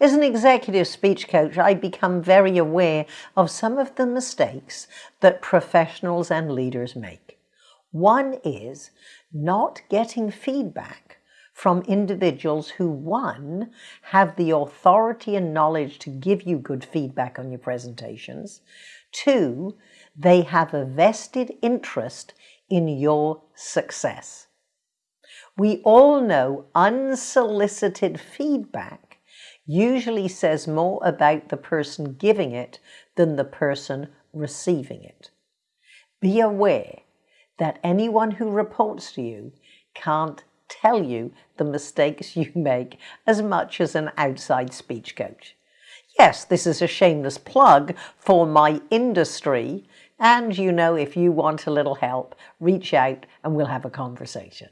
As an executive speech coach, I become very aware of some of the mistakes that professionals and leaders make. One is not getting feedback from individuals who, one, have the authority and knowledge to give you good feedback on your presentations, two, they have a vested interest in your success. We all know unsolicited feedback usually says more about the person giving it than the person receiving it. Be aware that anyone who reports to you can't tell you the mistakes you make as much as an outside speech coach. Yes, this is a shameless plug for my industry. And you know, if you want a little help, reach out and we'll have a conversation.